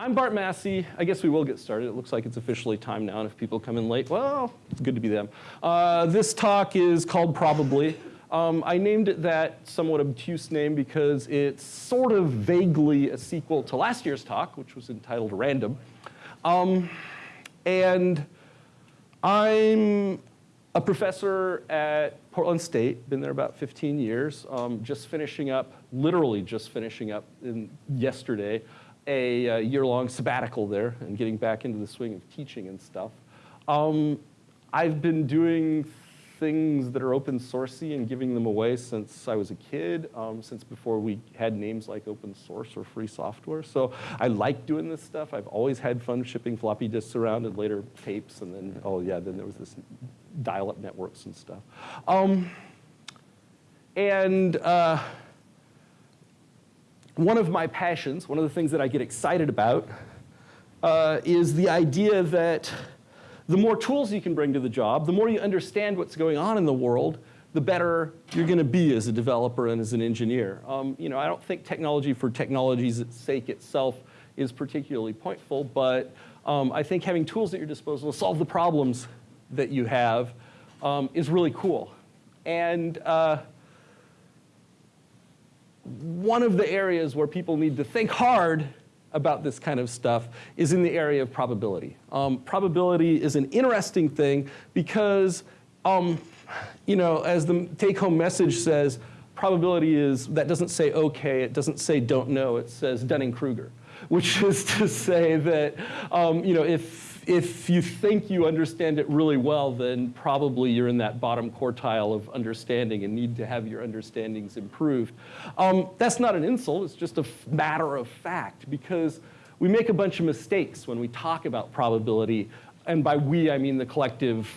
I'm Bart Massey. I guess we will get started. It looks like it's officially time now, and if people come in late, well, it's good to be them. Uh, this talk is called Probably. Um, I named it that somewhat obtuse name because it's sort of vaguely a sequel to last year's talk, which was entitled Random. Um, and I'm a professor at Portland State, been there about 15 years, um, just finishing up, literally just finishing up in, yesterday, a, a year-long sabbatical there and getting back into the swing of teaching and stuff. Um, I've been doing things that are open sourcey and giving them away since I was a kid, um, since before we had names like open source or free software. So I like doing this stuff. I've always had fun shipping floppy disks around and later tapes and then, oh yeah, then there was this dial-up networks and stuff. Um, and uh, one of my passions, one of the things that I get excited about uh, is the idea that the more tools you can bring to the job, the more you understand what's going on in the world, the better you're going to be as a developer and as an engineer. Um, you know, I don't think technology for technology's sake itself is particularly pointful, but um, I think having tools at your disposal to solve the problems that you have um, is really cool. And uh, one of the areas where people need to think hard about this kind of stuff is in the area of probability. Um, probability is an interesting thing because, um, you know, as the take-home message says, probability is, that doesn't say okay, it doesn't say don't know, it says Dunning-Kruger, which is to say that, um, you know, if if you think you understand it really well, then probably you're in that bottom quartile of understanding and need to have your understandings improved. Um, that's not an insult, it's just a matter of fact because we make a bunch of mistakes when we talk about probability. And by we, I mean the collective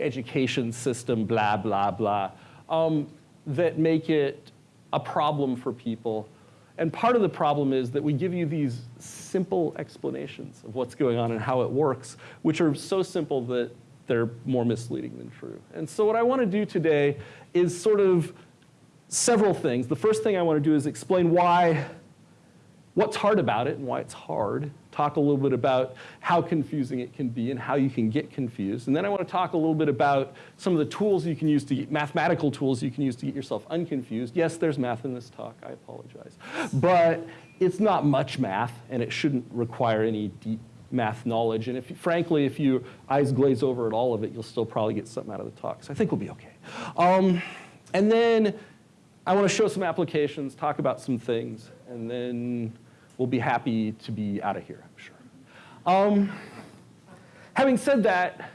education system, blah, blah, blah, um, that make it a problem for people and part of the problem is that we give you these simple explanations of what's going on and how it works, which are so simple that they're more misleading than true. And so what I want to do today is sort of several things. The first thing I want to do is explain why, what's hard about it and why it's hard talk a little bit about how confusing it can be and how you can get confused. And then I want to talk a little bit about some of the tools you can use to get, mathematical tools you can use to get yourself unconfused. Yes, there's math in this talk, I apologize. But it's not much math and it shouldn't require any deep math knowledge. And if, frankly, if you eyes glaze over at all of it, you'll still probably get something out of the talk. So I think we'll be okay. Um, and then I want to show some applications, talk about some things, and then we'll be happy to be out of here, I'm sure. Um, having said that,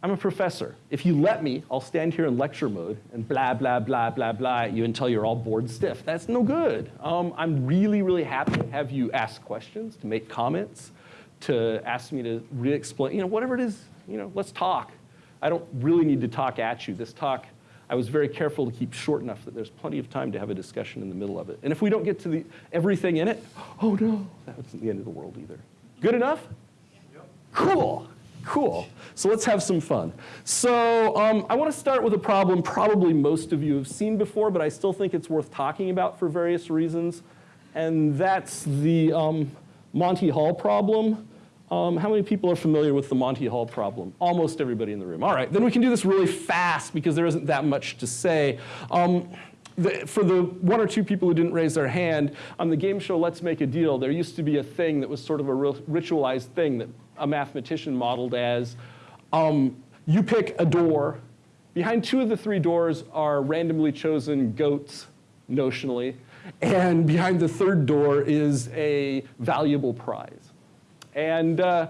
I'm a professor. If you let me, I'll stand here in lecture mode and blah, blah, blah, blah, blah at you until you're all bored stiff. That's no good. Um, I'm really, really happy to have you ask questions, to make comments, to ask me to re-explain, you know, whatever it is, you know, let's talk. I don't really need to talk at you. This talk I was very careful to keep short enough that there's plenty of time to have a discussion in the middle of it. And if we don't get to the, everything in it, oh no, that wasn't the end of the world either. Good enough? Cool, cool. So let's have some fun. So um, I want to start with a problem probably most of you have seen before, but I still think it's worth talking about for various reasons. And that's the um, Monty Hall problem. Um, how many people are familiar with the Monty Hall problem? Almost everybody in the room. All right, then we can do this really fast because there isn't that much to say. Um, the, for the one or two people who didn't raise their hand, on the game show Let's Make a Deal, there used to be a thing that was sort of a ritualized thing that a mathematician modeled as um, you pick a door. Behind two of the three doors are randomly chosen goats, notionally, and behind the third door is a valuable prize. And uh,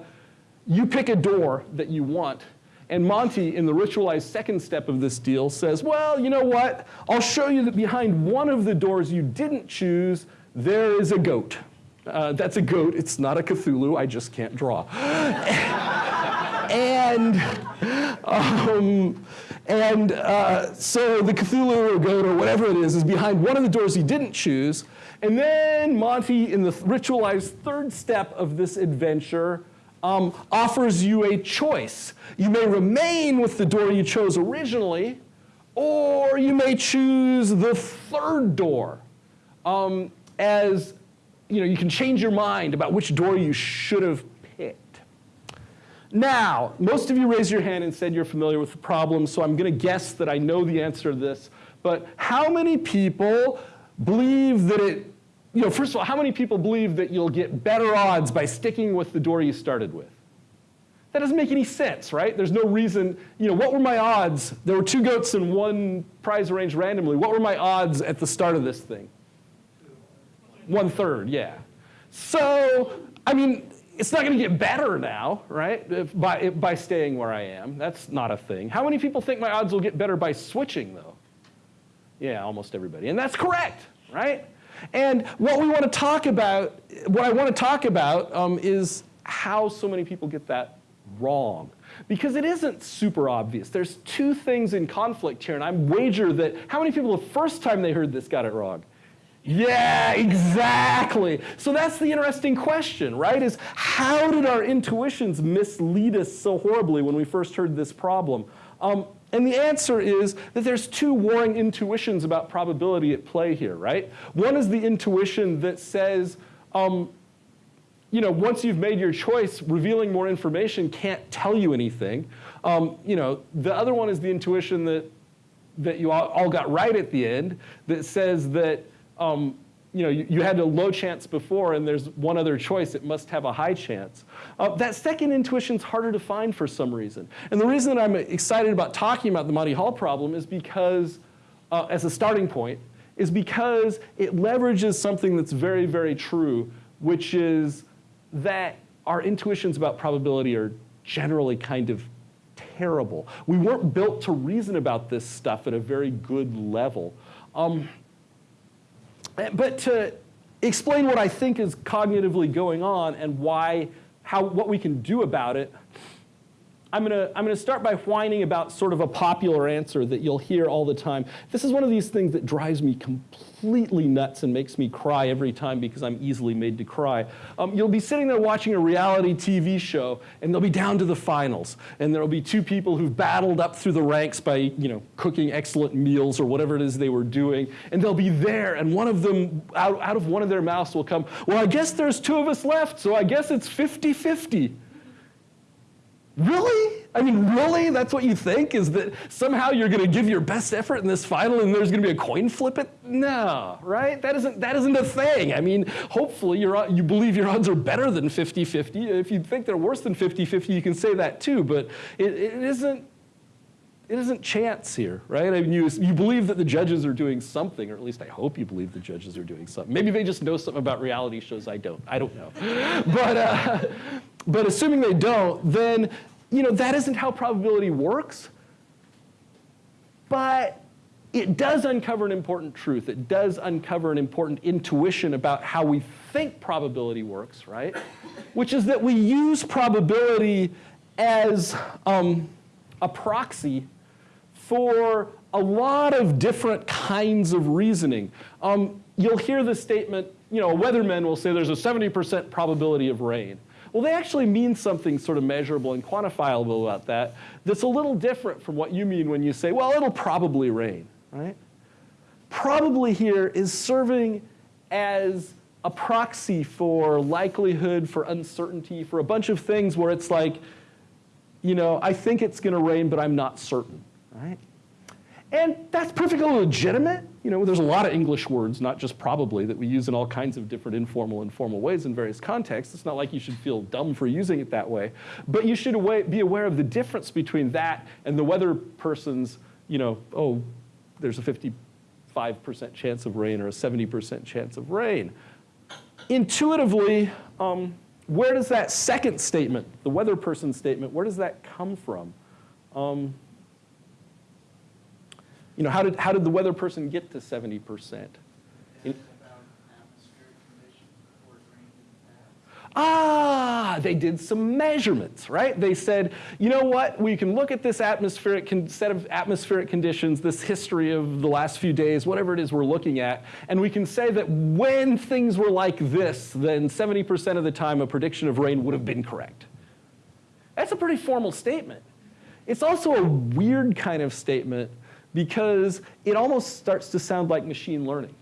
you pick a door that you want. And Monty, in the ritualized second step of this deal, says, well, you know what? I'll show you that behind one of the doors you didn't choose, there is a goat. Uh, that's a goat. It's not a Cthulhu. I just can't draw. and um, and uh, so the Cthulhu or goat or whatever it is is behind one of the doors he didn't choose. And then Monty, in the ritualized third step of this adventure, um, offers you a choice. You may remain with the door you chose originally, or you may choose the third door um, as you know, you can change your mind about which door you should have picked. Now, most of you raised your hand and said you're familiar with the problem, so I'm going to guess that I know the answer to this. But how many people believe that it, you know, first of all, how many people believe that you'll get better odds by sticking with the door you started with? That doesn't make any sense, right? There's no reason, you know, what were my odds? There were two goats and one prize arranged randomly. What were my odds at the start of this thing? One third, yeah. So, I mean, it's not going to get better now, right, if by, if by staying where I am. That's not a thing. How many people think my odds will get better by switching, though? Yeah, almost everybody. And that's correct, right? And what we want to talk about, what I want to talk about um, is how so many people get that wrong. Because it isn't super obvious. There's two things in conflict here, and I wager that how many people the first time they heard this got it wrong? Yeah, exactly. So that's the interesting question, right? Is how did our intuitions mislead us so horribly when we first heard this problem? Um, and the answer is that there's two warring intuitions about probability at play here, right? One is the intuition that says, um, you know, once you've made your choice, revealing more information can't tell you anything. Um, you know, the other one is the intuition that, that you all, all got right at the end that says that um, you know, you, you, had a low chance before and there's one other choice, it must have a high chance. Uh, that second intuition is harder to find for some reason. And the reason that I'm excited about talking about the Monty Hall problem is because, uh, as a starting point, is because it leverages something that's very, very true, which is that our intuitions about probability are generally kind of terrible. We weren't built to reason about this stuff at a very good level. Um, Eh, but to explain what I think is cognitively going on and why, how, what we can do about it, I'm going to I'm to start by whining about sort of a popular answer that you'll hear all the time. This is one of these things that drives me completely nuts and makes me cry every time because I'm easily made to cry. Um, you'll be sitting there watching a reality TV show, and they'll be down to the finals, and there'll be two people who've battled up through the ranks by you know cooking excellent meals or whatever it is they were doing, and they'll be there, and one of them out, out of one of their mouths will come, well, I guess there's two of us left, so I guess it's 50-50. Really? I mean, really? That's what you think? Is that somehow you're going to give your best effort in this final and there's going to be a coin flip it? No, right? That isn't, that isn't a thing. I mean, hopefully you're you believe your odds are better than 50-50. If you think they're worse than 50-50, you can say that too, but it, it isn't it isn't chance here, right? I mean, you, you believe that the judges are doing something, or at least I hope you believe the judges are doing something. Maybe they just know something about reality shows I don't. I don't know. but, uh, but assuming they don't, then you know, that isn't how probability works. But it does uncover an important truth. It does uncover an important intuition about how we think probability works, right? Which is that we use probability as um, a proxy for a lot of different kinds of reasoning. Um, you'll hear the statement, you know, weathermen will say there's a 70% probability of rain. Well, they actually mean something sort of measurable and quantifiable about that that's a little different from what you mean when you say, well, it'll probably rain, right? Probably here is serving as a proxy for likelihood, for uncertainty, for a bunch of things where it's like, you know, I think it's going to rain, but I'm not certain, right? And that's perfectly legitimate. You know, there's a lot of English words, not just probably, that we use in all kinds of different informal and formal ways in various contexts. It's not like you should feel dumb for using it that way. But you should be aware of the difference between that and the weather person's, you know, oh, there's a 55% chance of rain or a 70% chance of rain. Intuitively, um, where does that second statement, the weather person statement, where does that come from? Um, you know, how did, how did the weather person get to 70%? Ah, they did some measurements, right? They said, you know what, we can look at this atmospheric set of atmospheric conditions, this history of the last few days, whatever it is we're looking at, and we can say that when things were like this, then 70% of the time a prediction of rain would have been correct. That's a pretty formal statement. It's also a weird kind of statement because it almost starts to sound like machine learning.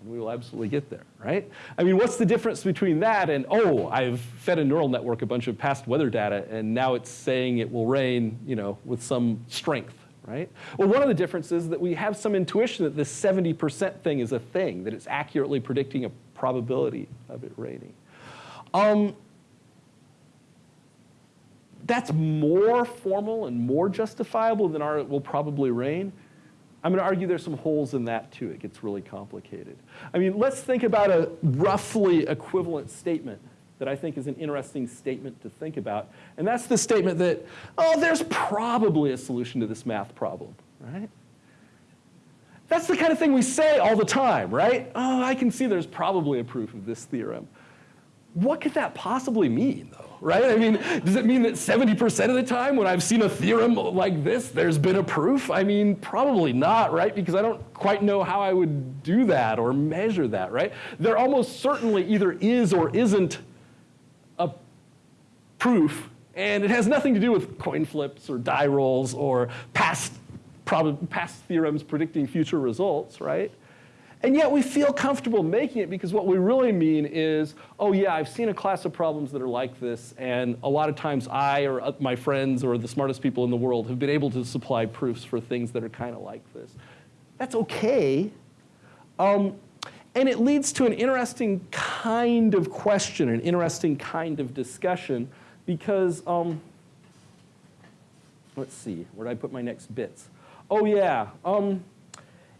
and we will absolutely get there, right? I mean, what's the difference between that and, oh, I've fed a neural network a bunch of past weather data, and now it's saying it will rain, you know, with some strength, right? Well, one of the differences is that we have some intuition that this 70% thing is a thing, that it's accurately predicting a probability of it raining. Um, that's more formal and more justifiable than our it will probably rain. I'm going to argue there's some holes in that too. It gets really complicated. I mean, let's think about a roughly equivalent statement that I think is an interesting statement to think about. And that's the statement that, oh, there's probably a solution to this math problem, right? That's the kind of thing we say all the time, right? Oh, I can see there's probably a proof of this theorem. What could that possibly mean, though? Right? I mean, does it mean that 70% of the time when I've seen a theorem like this, there's been a proof? I mean, probably not, right? Because I don't quite know how I would do that or measure that, right? There almost certainly either is or isn't a proof, and it has nothing to do with coin flips or die rolls or past, past theorems predicting future results, right? And yet we feel comfortable making it because what we really mean is, oh yeah, I've seen a class of problems that are like this, and a lot of times I or my friends or the smartest people in the world have been able to supply proofs for things that are kind of like this. That's okay. Um, and it leads to an interesting kind of question, an interesting kind of discussion, because, um, let's see, where did I put my next bits? Oh yeah, um,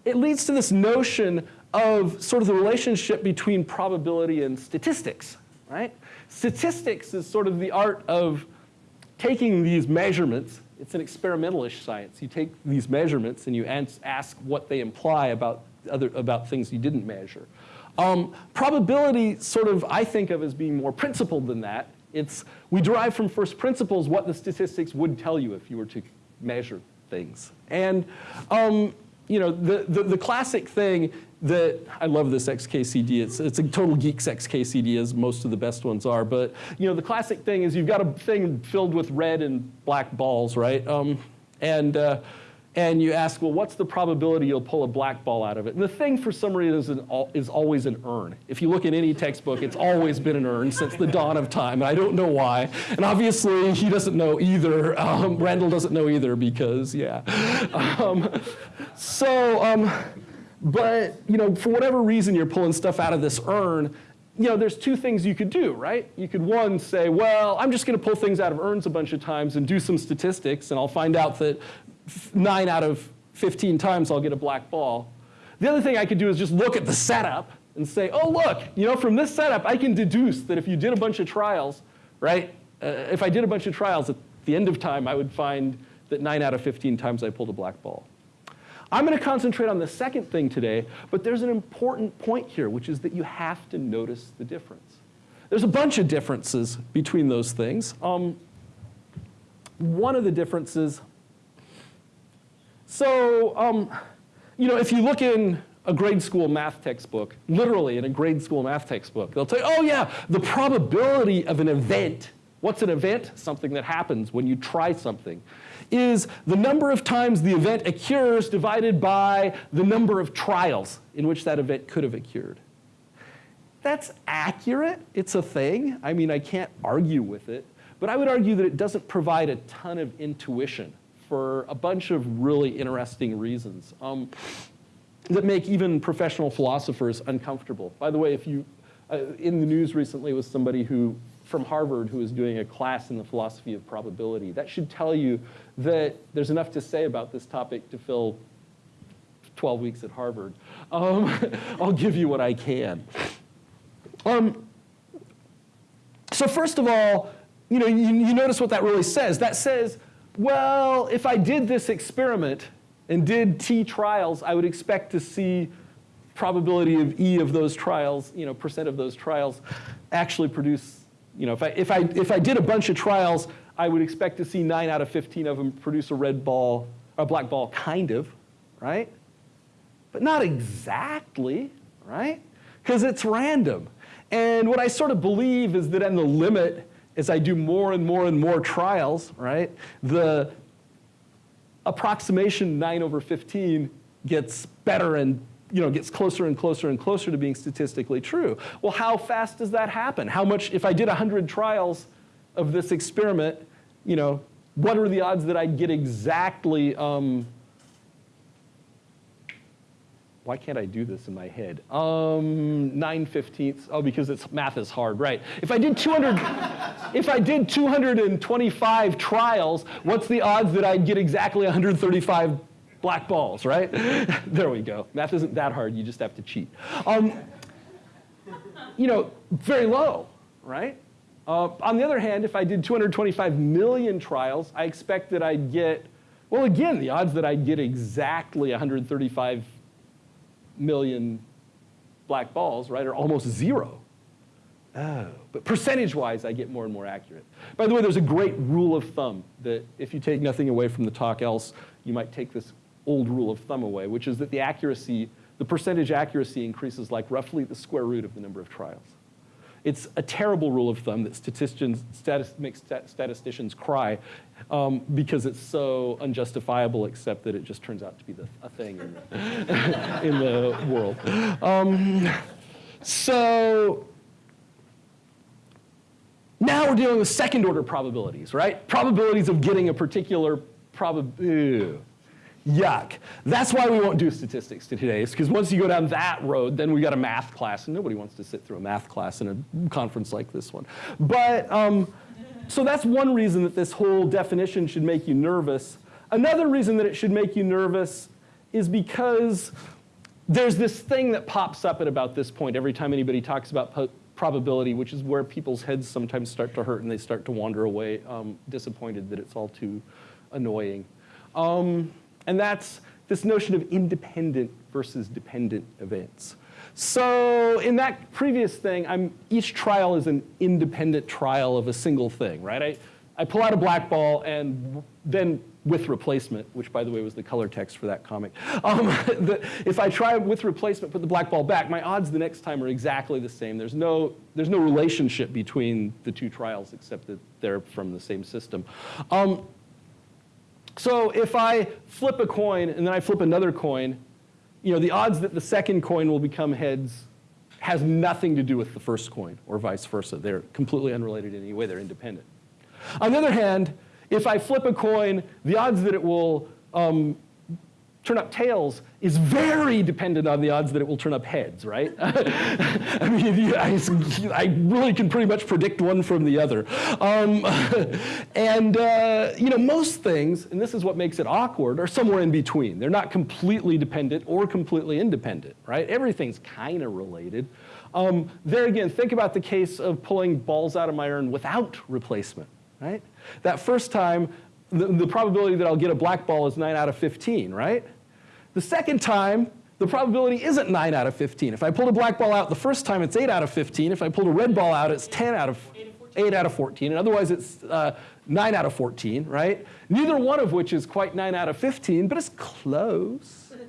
it leads to this notion of sort of the relationship between probability and statistics, right? Statistics is sort of the art of taking these measurements. It's an experimentalish science. You take these measurements and you ask what they imply about, other, about things you didn't measure. Um, probability sort of I think of as being more principled than that. It's, we derive from first principles what the statistics would tell you if you were to measure things. And um, you know, the, the, the, classic thing that, I love this XKCD, it's, it's a total geeks XKCD as most of the best ones are, but you know, the classic thing is you've got a thing filled with red and black balls, right? Um, and uh, and you ask, well, what's the probability you'll pull a black ball out of it? And the thing for some reason is, always an urn. If you look at any textbook, it's always been an urn since the dawn of time, and I don't know why. And obviously, he doesn't know either. Um, Randall doesn't know either because, yeah. Um, so, um, but, you know, for whatever reason you're pulling stuff out of this urn, you know, there's two things you could do, right? You could one say, well, I'm just going to pull things out of urns a bunch of times and do some statistics, and I'll find out that nine out of 15 times I'll get a black ball. The other thing I could do is just look at the setup and say, oh, look, you know, from this setup, I can deduce that if you did a bunch of trials, right, uh, if I did a bunch of trials, at the end of time, I would find that 9 out of 15 times I pulled a black ball. I'm going to concentrate on the second thing today, but there's an important point here, which is that you have to notice the difference. There's a bunch of differences between those things. Um, one of the differences so, um, you know, if you look in a grade school math textbook, literally in a grade school math textbook, they'll tell you, oh yeah, the probability of an event, what's an event? Something that happens when you try something, is the number of times the event occurs divided by the number of trials in which that event could have occurred. That's accurate, it's a thing. I mean, I can't argue with it, but I would argue that it doesn't provide a ton of intuition for a bunch of really interesting reasons um, that make even professional philosophers uncomfortable. By the way, if you, uh, in the news recently was somebody who, from Harvard who was doing a class in the philosophy of probability. That should tell you that there's enough to say about this topic to fill 12 weeks at Harvard. Um, I'll give you what I can. Um, so first of all, you know, you, you notice what that really says. That says well, if I did this experiment and did T trials, I would expect to see probability of E of those trials, you know, percent of those trials actually produce, you know, if I, if I, if I did a bunch of trials, I would expect to see nine out of 15 of them produce a red ball, a black ball, kind of, right? But not exactly, right? Because it's random. And what I sort of believe is that in the limit, as I do more and more and more trials, right, the approximation 9 over 15 gets better and you know, gets closer and closer and closer to being statistically true. Well, how fast does that happen? How much, if I did 100 trials of this experiment, you know, what are the odds that I'd get exactly, um, why can't I do this in my head? Um, 9 fifteenths, oh, because it's, math is hard, right. If I did 200, if I did 225 trials, what's the odds that I'd get exactly 135 black balls, right? there we go. Math isn't that hard, you just have to cheat. Um, you know, very low, right? Uh, on the other hand, if I did 225 million trials, I expect that I'd get, well, again, the odds that I'd get exactly 135 million black balls, right, are almost zero. Oh, but percentage-wise, I get more and more accurate. By the way, there's a great rule of thumb that if you take nothing away from the talk else, you might take this old rule of thumb away, which is that the accuracy, the percentage accuracy increases like roughly the square root of the number of trials. It's a terrible rule of thumb that statisticians, makes statisticians cry um, because it's so unjustifiable, except that it just turns out to be the, a thing in the, in the world. Um, so now we're dealing with second order probabilities, right? Probabilities of getting a particular probability Yuck. That's why we won't do statistics today, is because once you go down that road, then we got a math class, and nobody wants to sit through a math class in a conference like this one. But, um, so that's one reason that this whole definition should make you nervous. Another reason that it should make you nervous is because there's this thing that pops up at about this point every time anybody talks about probability, which is where people's heads sometimes start to hurt and they start to wander away um, disappointed that it's all too annoying. Um, and that's this notion of independent versus dependent events. So in that previous thing, I'm, each trial is an independent trial of a single thing, right? I, I pull out a black ball and then with replacement, which by the way was the color text for that comic. Um, the, if I try with replacement, put the black ball back, my odds the next time are exactly the same. There's no, there's no relationship between the two trials except that they're from the same system. Um, so if I flip a coin and then I flip another coin, you know, the odds that the second coin will become heads has nothing to do with the first coin or vice versa. They're completely unrelated in any way. They're independent. On the other hand, if I flip a coin, the odds that it will um, turn up tails is very dependent on the odds that it will turn up heads, right? I mean, I, I, really can pretty much predict one from the other. Um, and, uh, you know, most things, and this is what makes it awkward, are somewhere in between. They're not completely dependent or completely independent, right? Everything's kind of related. Um, there again, think about the case of pulling balls out of my urn without replacement, right? That first time, the, the probability that I'll get a black ball is 9 out of 15, right? The second time, the probability isn't 9 out of 15. If I pulled a black ball out the first time, it's 8 out of 15. If I pulled a red ball out, it's 10 out of 8 out of 14. And otherwise, it's uh, 9 out of 14, right? Neither one of which is quite 9 out of 15, but it's close.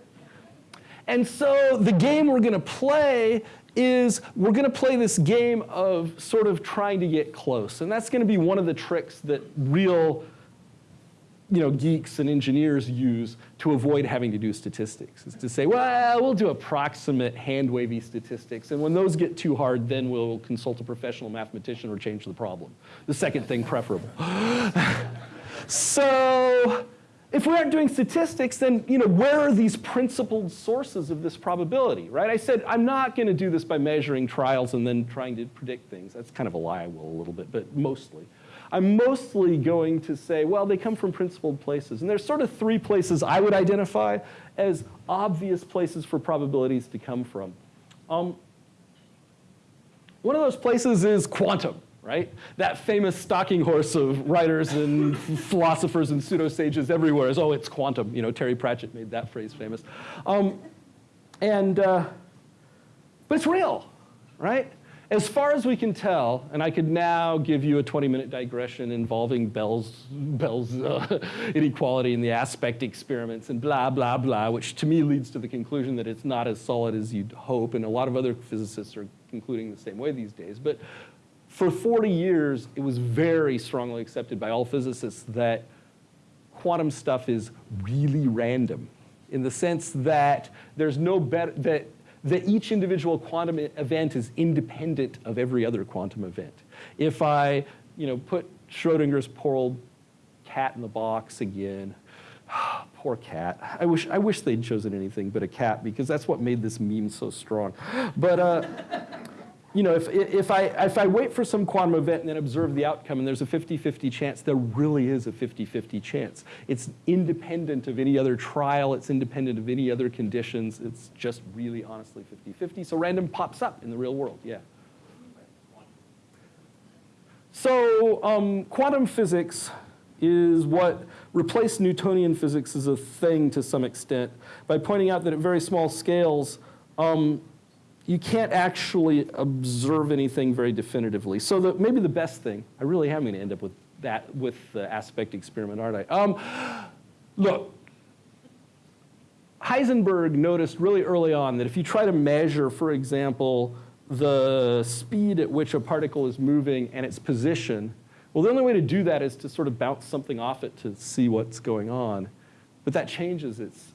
And so the game we're going to play is we're going to play this game of sort of trying to get close. And that's going to be one of the tricks that real you know, geeks and engineers use to avoid having to do statistics, is to say, well, we'll do approximate hand-wavy statistics, and when those get too hard, then we'll consult a professional mathematician or change the problem. The second thing preferable. so if we aren't doing statistics, then you know, where are these principled sources of this probability, right? I said I'm not going to do this by measuring trials and then trying to predict things. That's kind of a lie, I will a little bit, but mostly. I'm mostly going to say, well, they come from principled places. And there's sort of three places I would identify as obvious places for probabilities to come from. Um, one of those places is quantum, right? That famous stalking horse of writers and philosophers and pseudo-sages everywhere is, oh, it's quantum. You know, Terry Pratchett made that phrase famous. Um, and, uh, but it's real, right? As far as we can tell, and I could now give you a 20-minute digression involving Bell's, Bell's uh, inequality and the aspect experiments and blah, blah, blah, which to me leads to the conclusion that it's not as solid as you'd hope, and a lot of other physicists are concluding the same way these days. But for 40 years, it was very strongly accepted by all physicists that quantum stuff is really random in the sense that there's no better, that, that each individual quantum event is independent of every other quantum event. If I, you know, put Schrodinger's poor old cat in the box again, poor cat. I wish, I wish they'd chosen anything but a cat because that's what made this meme so strong. But, uh, you know, if, if, I, if I wait for some quantum event and then observe the outcome and there's a 50-50 chance, there really is a 50-50 chance. It's independent of any other trial. It's independent of any other conditions. It's just really honestly 50-50. So random pops up in the real world, yeah. So um, quantum physics is what replaced Newtonian physics as a thing to some extent by pointing out that at very small scales, um, you can't actually observe anything very definitively. So the, maybe the best thing, I really am going to end up with that, with the aspect experiment, aren't I? Um, look, Heisenberg noticed really early on that if you try to measure, for example, the speed at which a particle is moving and its position, well, the only way to do that is to sort of bounce something off it to see what's going on. But that changes its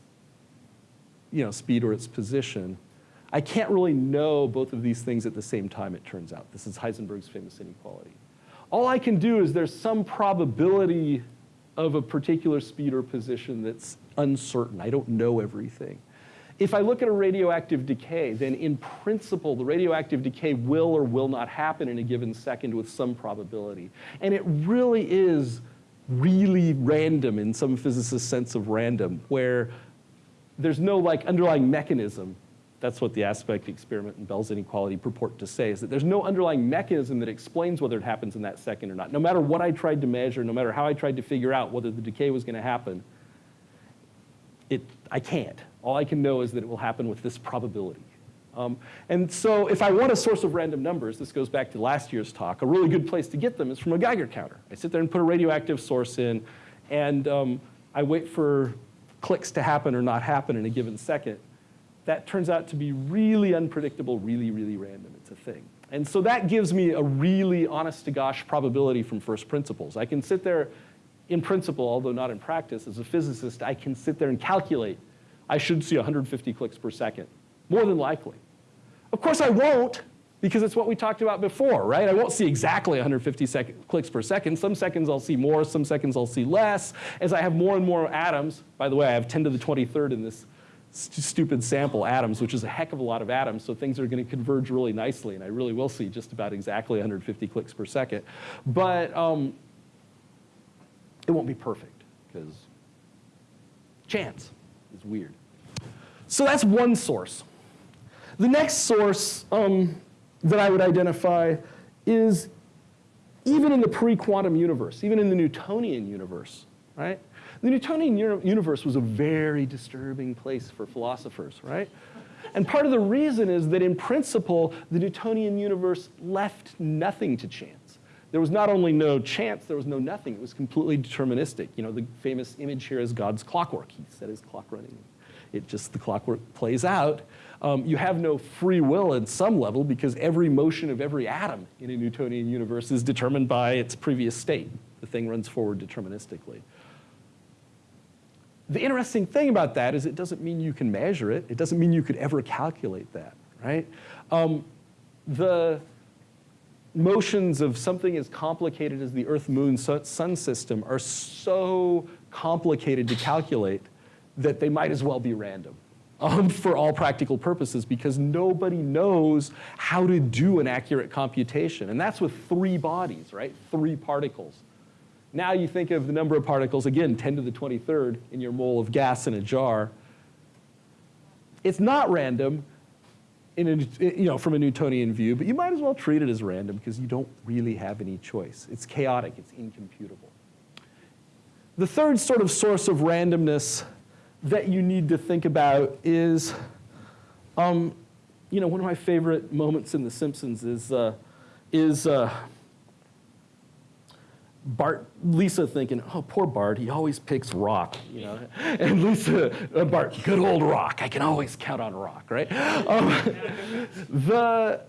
you know, speed or its position. I can't really know both of these things at the same time, it turns out. This is Heisenberg's famous inequality. All I can do is there's some probability of a particular speed or position that's uncertain. I don't know everything. If I look at a radioactive decay, then in principle, the radioactive decay will or will not happen in a given second with some probability. And it really is really random in some physicist's sense of random, where there's no like underlying mechanism that's what the aspect experiment and Bell's inequality purport to say, is that there's no underlying mechanism that explains whether it happens in that second or not. No matter what I tried to measure, no matter how I tried to figure out whether the decay was going to happen, it, I can't. All I can know is that it will happen with this probability. Um, and so if I want a source of random numbers, this goes back to last year's talk, a really good place to get them is from a Geiger counter. I sit there and put a radioactive source in, and um, I wait for clicks to happen or not happen in a given second that turns out to be really unpredictable, really, really random. It's a thing. And so that gives me a really honest to gosh probability from first principles. I can sit there in principle, although not in practice, as a physicist, I can sit there and calculate. I should see 150 clicks per second, more than likely. Of course I won't, because it's what we talked about before, right? I won't see exactly 150 second, clicks per second. Some seconds I'll see more, some seconds I'll see less. As I have more and more atoms, by the way, I have 10 to the 23rd in this st stupid sample atoms, which is a heck of a lot of atoms, so things are going to converge really nicely, and I really will see just about exactly 150 clicks per second. But um, it won't be perfect, because chance is weird. So that's one source. The next source um, that I would identify is even in the pre-quantum universe, even in the Newtonian universe, right? The Newtonian universe was a very disturbing place for philosophers, right? And part of the reason is that in principle, the Newtonian universe left nothing to chance. There was not only no chance, there was no nothing. It was completely deterministic. You know, the famous image here is God's clockwork. He set his clock running. It just, the clockwork plays out. Um, you have no free will at some level because every motion of every atom in a Newtonian universe is determined by its previous state. The thing runs forward deterministically. The interesting thing about that is it doesn't mean you can measure it. It doesn't mean you could ever calculate that, right? Um, the motions of something as complicated as the Earth-Moon Sun system are so complicated to calculate that they might as well be random um, for all practical purposes because nobody knows how to do an accurate computation. And that's with three bodies, right? Three particles. Now you think of the number of particles, again, 10 to the 23rd in your mole of gas in a jar. It's not random in a, you know, from a Newtonian view, but you might as well treat it as random because you don't really have any choice. It's chaotic, it's incomputable. The third sort of source of randomness that you need to think about is, um, you know, one of my favorite moments in The Simpsons is, uh, is uh, Bart, Lisa thinking, oh, poor Bart, he always picks rock, you know. And Lisa, uh, Bart, good old rock. I can always count on rock, right? Um, the,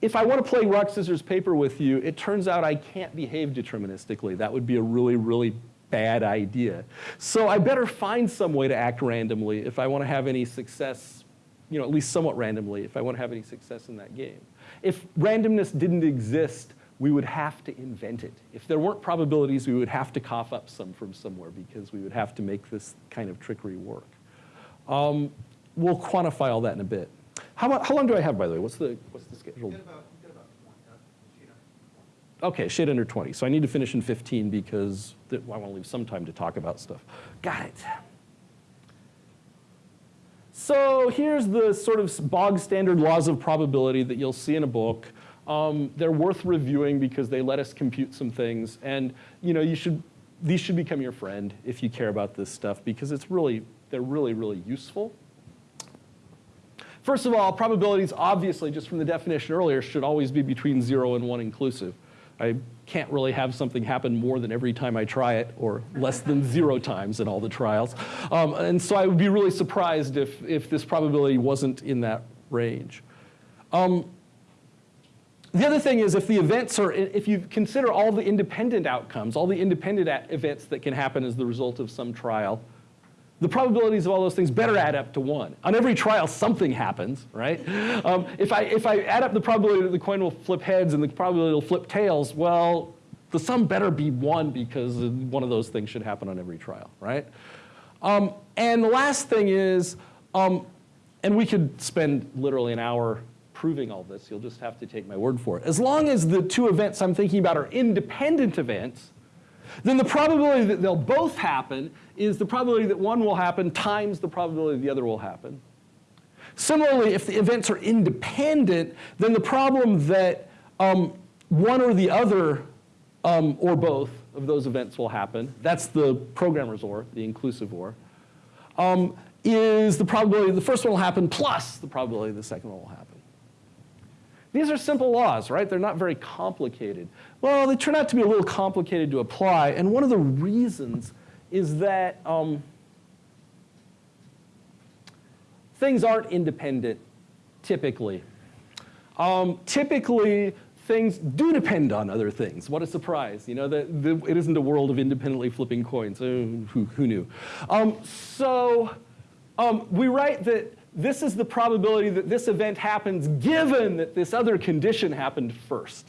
if I want to play rock, scissors, paper with you, it turns out I can't behave deterministically. That would be a really, really bad idea. So I better find some way to act randomly if I want to have any success, you know, at least somewhat randomly, if I want to have any success in that game. If randomness didn't exist, we would have to invent it. If there weren't probabilities, we would have to cough up some from somewhere because we would have to make this kind of trickery work. Um, we'll quantify all that in a bit. How, about, how long do I have, by the way? What's the, what's the schedule? Okay, shade under 20. So I need to finish in 15 because I want to leave some time to talk about stuff. Got it. So here's the sort of bog standard laws of probability that you'll see in a book. Um, they're worth reviewing because they let us compute some things. And you know, you should, these should become your friend if you care about this stuff because it's really, they're really, really useful. First of all, probabilities obviously, just from the definition earlier, should always be between zero and one inclusive. I can't really have something happen more than every time I try it, or less than zero times in all the trials. Um, and so I would be really surprised if, if this probability wasn't in that range. Um, the other thing is if the events are, if you consider all the independent outcomes, all the independent events that can happen as the result of some trial, the probabilities of all those things better add up to one. On every trial, something happens, right? Um, if, I, if I add up the probability that the coin will flip heads and the probability it'll flip tails, well, the sum better be one because one of those things should happen on every trial, right? Um, and the last thing is, um, and we could spend literally an hour proving all this, you'll just have to take my word for it. As long as the two events I'm thinking about are independent events, then the probability that they'll both happen is the probability that one will happen times the probability the other will happen. Similarly, if the events are independent, then the problem that um, one or the other um, or both of those events will happen, that's the programmer's OR, the inclusive OR, um, is the probability the first one will happen plus the probability the second one will happen. These are simple laws, right? They're not very complicated. Well, they turn out to be a little complicated to apply, and one of the reasons is that um, things aren't independent typically. Um, typically, things do depend on other things. What a surprise. You know, the, the, it isn't a world of independently flipping coins. Oh, who, who, knew? Um, so um, we write that this is the probability that this event happens given that this other condition happened first.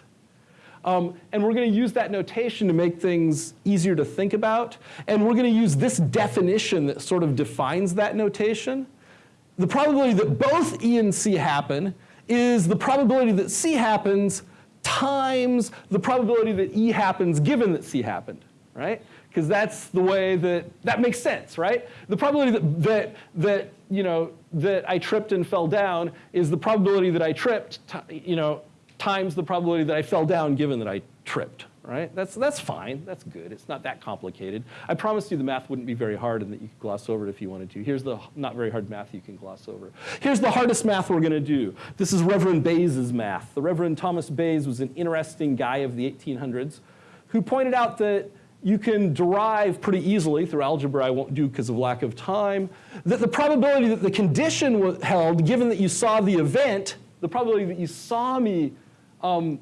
Um, and we're going to use that notation to make things easier to think about. And we're going to use this definition that sort of defines that notation. The probability that both E and C happen is the probability that C happens times the probability that E happens given that C happened, right? Because that's the way that, that makes sense, right? The probability that, that, that, you know, that I tripped and fell down is the probability that I tripped, you know, times the probability that I fell down given that I tripped, right? That's, that's fine, that's good. It's not that complicated. I promised you the math wouldn't be very hard and that you could gloss over it if you wanted to. Here's the not very hard math you can gloss over. Here's the hardest math we're gonna do. This is Reverend Bayes' math. The Reverend Thomas Bayes was an interesting guy of the 1800s who pointed out that you can derive pretty easily through algebra I won't do because of lack of time, that the probability that the condition was held, given that you saw the event, the probability that you saw me um,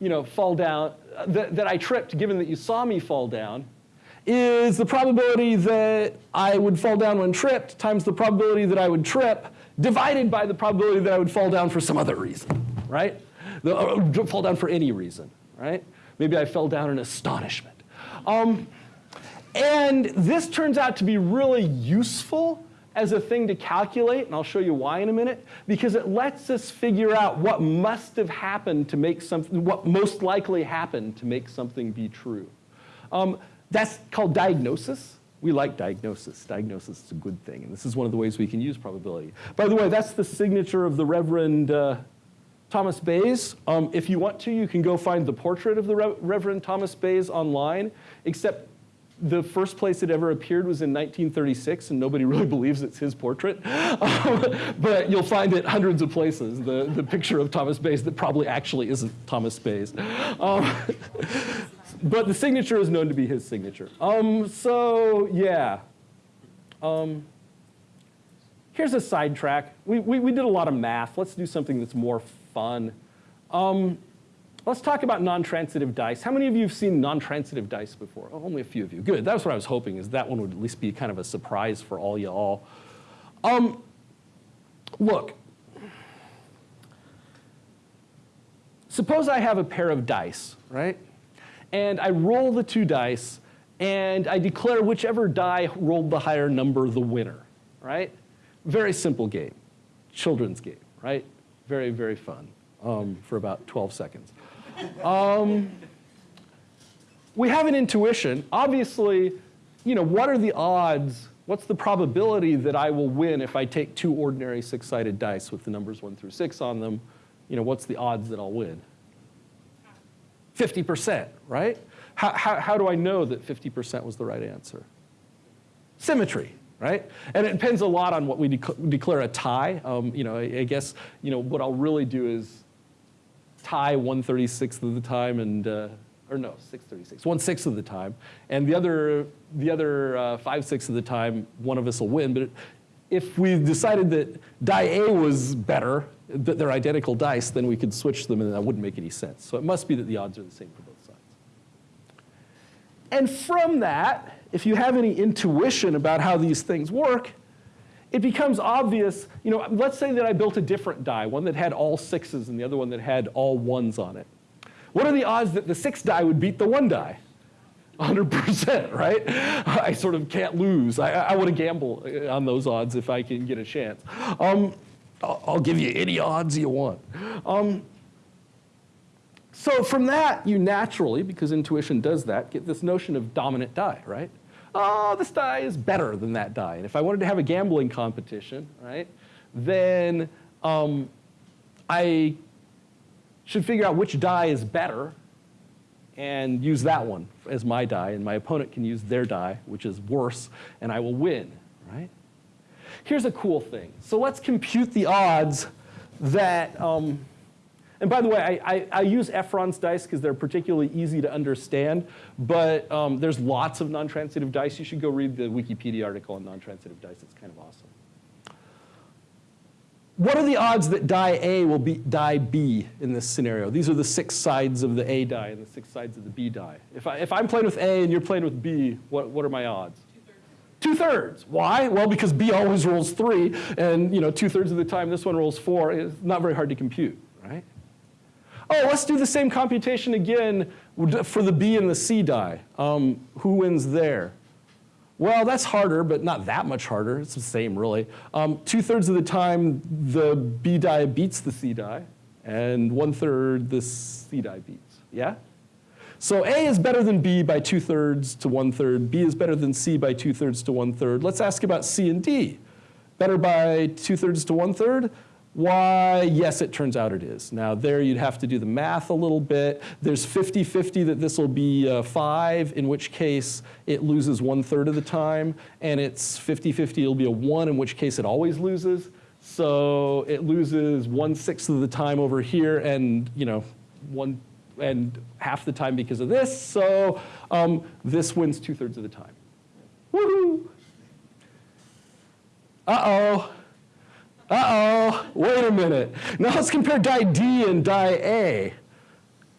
you know, fall down, that, that I tripped given that you saw me fall down, is the probability that I would fall down when tripped times the probability that I would trip divided by the probability that I would fall down for some other reason, right? The, uh, fall down for any reason, right? Maybe I fell down in astonishment. Um, and this turns out to be really useful as a thing to calculate, and I'll show you why in a minute, because it lets us figure out what must have happened to make something, what most likely happened to make something be true. Um, that's called diagnosis. We like diagnosis. Diagnosis is a good thing, and this is one of the ways we can use probability. By the way, that's the signature of the Reverend uh, Thomas Bayes. Um, if you want to, you can go find the portrait of the Re Reverend Thomas Bayes online, except the first place it ever appeared was in 1936, and nobody really believes it's his portrait. Um, but you'll find it hundreds of places, the, the picture of Thomas Bayes that probably actually isn't Thomas Bayes. Um, but the signature is known to be his signature. Um, so yeah. Um, here's a sidetrack. We, we, we, did a lot of math. Let's do something that's more fun. Um, let's talk about non-transitive dice. How many of you have seen non-transitive dice before? Oh, only a few of you. Good. That's what I was hoping, is that one would at least be kind of a surprise for all y'all. Um, look, suppose I have a pair of dice, right? And I roll the two dice, and I declare whichever die rolled the higher number the winner, right? Very simple game, children's game, right? Very, very fun um, for about 12 seconds. Um, we have an intuition. Obviously, you know, what are the odds, what's the probability that I will win if I take two ordinary six-sided dice with the numbers one through six on them? You know, what's the odds that I'll win? 50%, right? How, how, how do I know that 50% was the right answer? Symmetry, right? And it depends a lot on what we declare a tie. Um, you know, I, I, guess, you know, what I'll really do is tie 136th of the time and, uh, or no, 636, one sixth of the time. And the other, the other uh, five sixths of the time, one of us will win. But if we decided that die A was better, that they're identical dice, then we could switch them and that wouldn't make any sense. So it must be that the odds are the same for both sides. And from that, if you have any intuition about how these things work, it becomes obvious, you know, let's say that I built a different die, one that had all sixes and the other one that had all ones on it. What are the odds that the six die would beat the one die? 100%, right? I sort of can't lose. I, I want to gamble on those odds if I can get a chance. Um, I'll, give you any odds you want. Um, so from that, you naturally, because intuition does that, get this notion of dominant die, right? Oh, this die is better than that die. And if I wanted to have a gambling competition, right, then um, I should figure out which die is better and use that one as my die, and my opponent can use their die, which is worse, and I will win, right? Here's a cool thing. So let's compute the odds that um, and by the way, I, I, I use Efron's dice because they're particularly easy to understand, but um, there's lots of non-transitive dice. You should go read the Wikipedia article on non-transitive dice. It's kind of awesome. What are the odds that die A will beat die B in this scenario? These are the six sides of the A die and the six sides of the B die. If, I, if I'm playing with A and you're playing with B, what, what are my odds? Two-thirds. Why? Well, because B always rolls three, and you know, two-thirds of the time this one rolls four. It's not very hard to compute, right? Oh, let's do the same computation again for the B and the C die. Um, who wins there? Well, that's harder, but not that much harder. It's the same, really. Um, Two-thirds of the time, the B die beats the C die, and one-third the C die beats. Yeah? So A is better than B by two-thirds to one-third. B is better than C by two-thirds to one-third. Let's ask about C and D. Better by two-thirds to one-third? Why, yes, it turns out it is. Now there you'd have to do the math a little bit. There's 50-50 that this will be uh, five, in which case it loses one third of the time, and it's 50-50 it'll be a one, in which case it always loses. So it loses one sixth of the time over here and, you know, one and half the time because of this. So um, this wins two thirds of the time. Woohoo! Uh-oh. Uh-oh, wait a minute. Now let's compare die D and die A.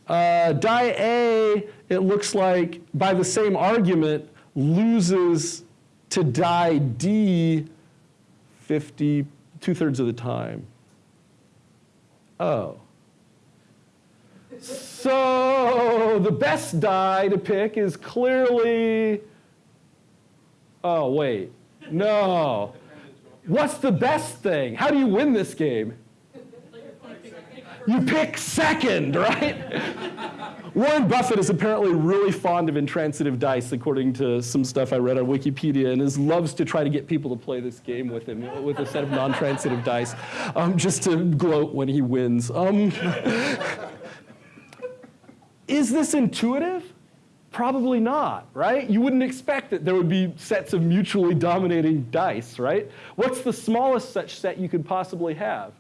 Uh, die A, it looks like, by the same argument, loses to die D 50, two-thirds of the time. Oh. So the best die to pick is clearly, oh, wait, no. What's the best thing? How do you win this game? You pick second, right? Warren Buffett is apparently really fond of intransitive dice, according to some stuff I read on Wikipedia, and is loves to try to get people to play this game with him with a set of non-transitive dice, um, just to gloat when he wins. Um, is this intuitive? Probably not, right? You wouldn't expect that there would be sets of mutually dominating dice, right? What's the smallest such set you could possibly have?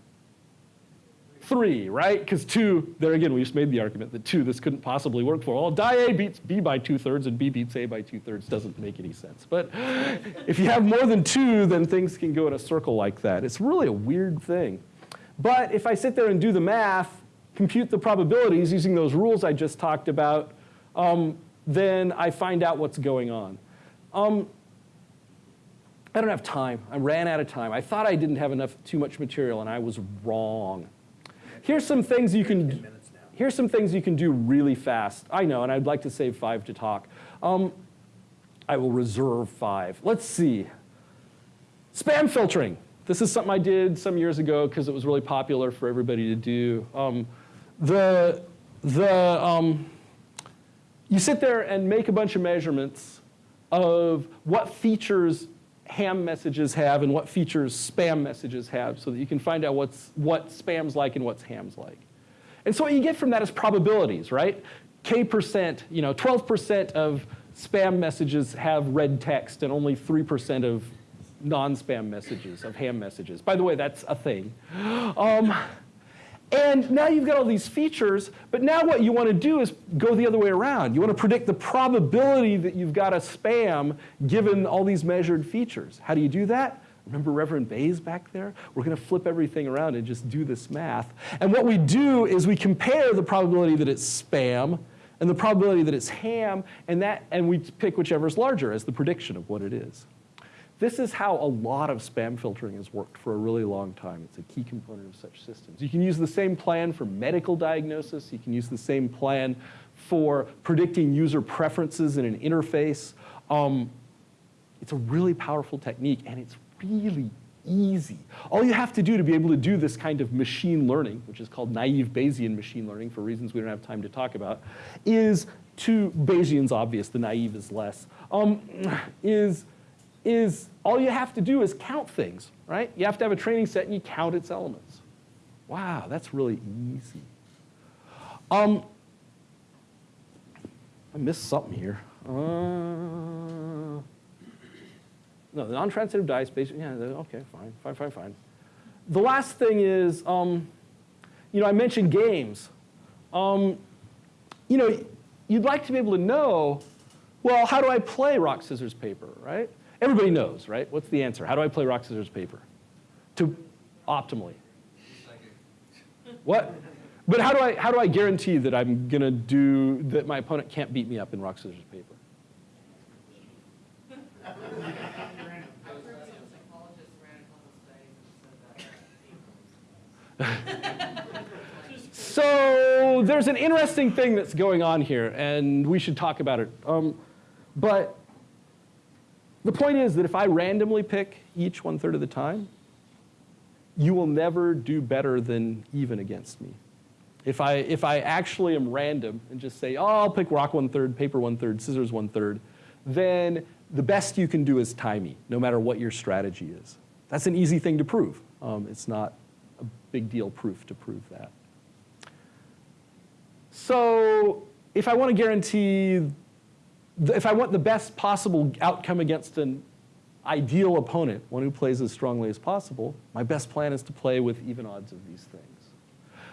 Three, right? Because two, there again, we just made the argument that two, this couldn't possibly work for. Well, die A beats B by two-thirds and B beats A by two-thirds doesn't make any sense. But if you have more than two, then things can go in a circle like that. It's really a weird thing. But if I sit there and do the math, compute the probabilities using those rules I just talked about, um, then I find out what's going on. Um, I don't have time. I ran out of time. I thought I didn't have enough, too much material, and I was wrong. Here's some things you can. Here's some things you can do really fast. I know, and I'd like to save five to talk. Um, I will reserve five. Let's see. Spam filtering. This is something I did some years ago because it was really popular for everybody to do. Um, the, the, um, you sit there and make a bunch of measurements of what features ham messages have and what features spam messages have so that you can find out what's, what spam's like and what's ham's like. And so what you get from that is probabilities, right? K percent, you know, 12% of spam messages have red text and only 3% of non-spam messages, of ham messages. By the way, that's a thing. Um, and now you've got all these features, but now what you want to do is go the other way around. You want to predict the probability that you've got a spam given all these measured features. How do you do that? Remember Reverend Bayes back there? We're going to flip everything around and just do this math. And what we do is we compare the probability that it's spam and the probability that it's ham, and, that, and we pick whichever is larger as the prediction of what it is. This is how a lot of spam filtering has worked for a really long time. It's a key component of such systems. You can use the same plan for medical diagnosis. You can use the same plan for predicting user preferences in an interface. Um, it's a really powerful technique, and it's really easy. All you have to do to be able to do this kind of machine learning, which is called naive Bayesian machine learning for reasons we don't have time to talk about, is to, Bayesian's obvious, the naive is less, um, is is all you have to do is count things, right? You have to have a training set and you count its elements. Wow, that's really easy. Um, I missed something here. Uh, no, the non-transitive dice, basically, yeah, okay, fine, fine, fine, fine. The last thing is, um, you know, I mentioned games. Um, you know, you'd like to be able to know, well, how do I play rock, scissors, paper, right? Everybody knows, right? What's the answer? How do I play rock, scissors, paper? To optimally. What? But how do I how do I guarantee that I'm gonna do that my opponent can't beat me up in rock, scissors, paper? so there's an interesting thing that's going on here, and we should talk about it. Um, but the point is that if I randomly pick each one third of the time, you will never do better than even against me. If I, if I actually am random and just say, oh, I'll pick rock one third, paper one third, scissors one third, then the best you can do is tie me, no matter what your strategy is. That's an easy thing to prove. Um, it's not a big deal proof to prove that. So if I want to guarantee if I want the best possible outcome against an ideal opponent, one who plays as strongly as possible, my best plan is to play with even odds of these things.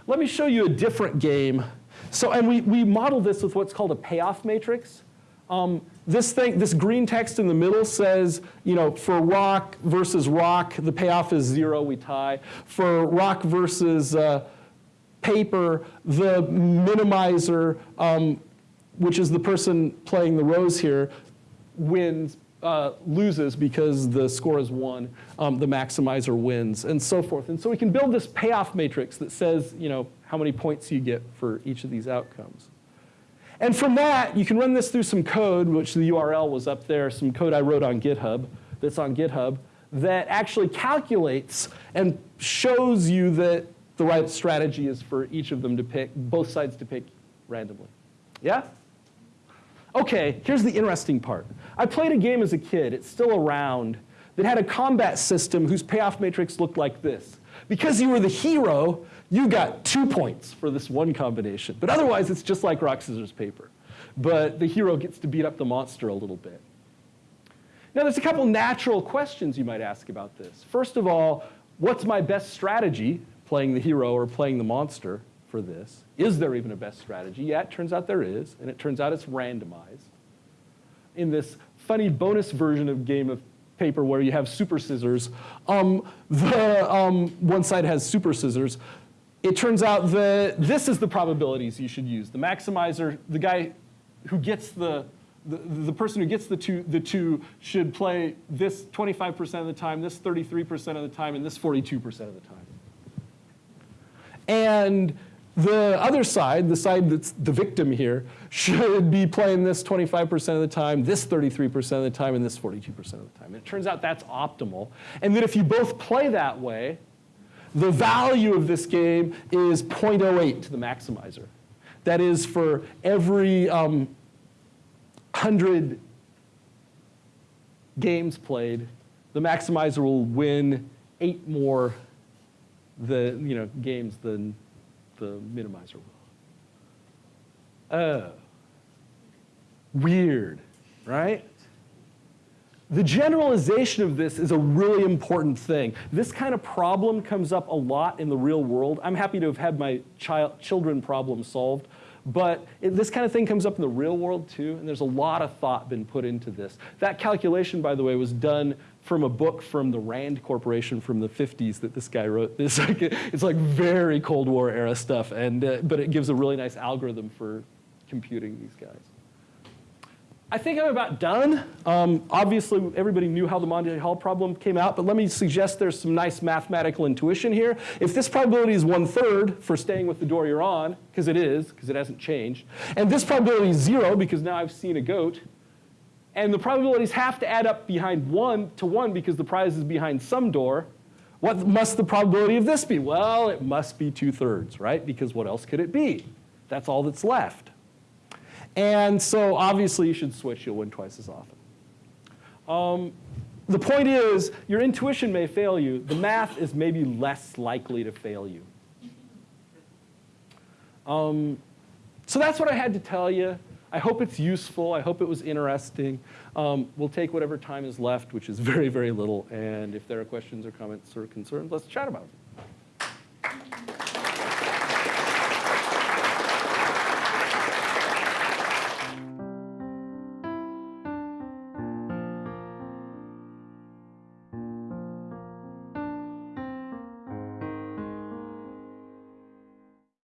Let me show you a different game. So, and we, we model this with what's called a payoff matrix. Um, this thing, this green text in the middle says, you know, for rock versus rock, the payoff is zero, we tie. For rock versus uh, paper, the minimizer um, which is the person playing the rows here, wins, uh, loses because the score is one, um, the maximizer wins, and so forth. And so we can build this payoff matrix that says, you know, how many points you get for each of these outcomes. And from that, you can run this through some code, which the URL was up there, some code I wrote on GitHub, that's on GitHub, that actually calculates and shows you that the right strategy is for each of them to pick, both sides to pick randomly. Yeah? Okay, here's the interesting part. I played a game as a kid, it's still around, that had a combat system whose payoff matrix looked like this. Because you were the hero, you got two points for this one combination. But otherwise, it's just like rock, scissors, paper. But the hero gets to beat up the monster a little bit. Now, there's a couple natural questions you might ask about this. First of all, what's my best strategy, playing the hero or playing the monster? For this. Is there even a best strategy? Yeah, it turns out there is, and it turns out it's randomized. In this funny bonus version of Game of Paper where you have super scissors, um, the, um, one side has super scissors. it turns out that this is the probabilities you should use. The maximizer, the guy who gets the, the, the person who gets the two, the two should play this 25% of the time, this 33% of the time, and this 42% of the time. And the other side, the side that's the victim here, should be playing this 25% of the time, this 33% of the time, and this 42% of the time. And it turns out that's optimal. And that if you both play that way, the value of this game is 0.08 to the maximizer. That is for every um, 100 games played, the maximizer will win eight more the, you know, games than the minimizer. Oh. Weird, right? The generalization of this is a really important thing. This kind of problem comes up a lot in the real world. I'm happy to have had my child, children problem solved, but it, this kind of thing comes up in the real world too, and there's a lot of thought been put into this. That calculation, by the way, was done from a book from the Rand Corporation from the 50s that this guy wrote. It's like, it's like very Cold War era stuff, and, uh, but it gives a really nice algorithm for computing these guys. I think I'm about done. Um, obviously, everybody knew how the Monty Hall problem came out, but let me suggest there's some nice mathematical intuition here. If this probability is one third for staying with the door you're on, because it is, because it hasn't changed, and this probability is zero because now I've seen a goat, and the probabilities have to add up behind one to one because the prize is behind some door, what must the probability of this be? Well, it must be two thirds, right? Because what else could it be? That's all that's left. And so obviously you should switch, you'll win twice as often. Um, the point is, your intuition may fail you. The math is maybe less likely to fail you. Um, so that's what I had to tell you. I hope it's useful. I hope it was interesting. Um, we'll take whatever time is left, which is very, very little. And if there are questions or comments or concerns, let's chat about it.